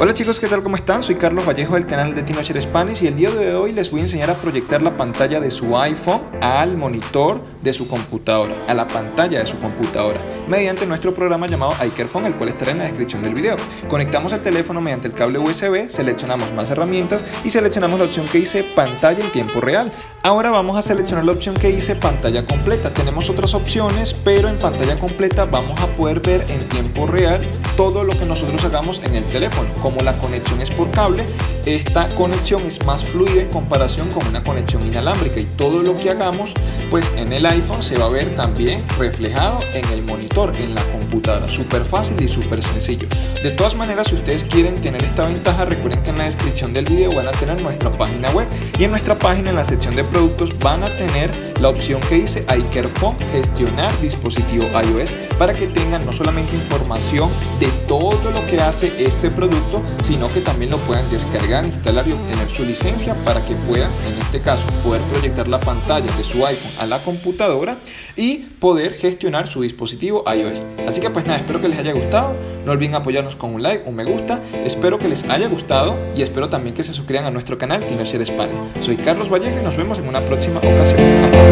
Hola chicos, ¿qué tal? ¿Cómo están? Soy Carlos Vallejo del canal de Teenager Spanish y el día de hoy les voy a enseñar a proyectar la pantalla de su iPhone al monitor de su computadora, a la pantalla de su computadora, mediante nuestro programa llamado iCareFone, el cual estará en la descripción del video. Conectamos el teléfono mediante el cable USB, seleccionamos más herramientas y seleccionamos la opción que dice pantalla en tiempo real. Ahora vamos a seleccionar la opción que dice pantalla completa. Tenemos otras opciones, pero en pantalla completa vamos a poder ver en tiempo real todo lo que nosotros hagamos en el teléfono como la conexión es por cable, esta conexión es más fluida en comparación con una conexión inalámbrica. Y todo lo que hagamos pues en el iPhone se va a ver también reflejado en el monitor, en la computadora, súper fácil y súper sencillo. De todas maneras, si ustedes quieren tener esta ventaja, recuerden que en la descripción del video van a tener nuestra página web. Y en nuestra página en la sección de productos van a tener la opción que dice iCareFone, gestionar dispositivo iOS para que tengan no solamente información de todo lo que hace este producto, sino que también lo puedan descargar, instalar y obtener su licencia para que puedan, en este caso, poder proyectar la pantalla de su iPhone a la computadora y poder gestionar su dispositivo iOS. Así que pues nada, espero que les haya gustado, no olviden apoyarnos con un like, un me gusta, espero que les haya gustado y espero también que se suscriban a nuestro canal Tinocher España. Soy Carlos Vallejo y nos vemos en una próxima ocasión.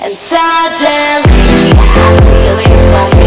And suddenly I feel it so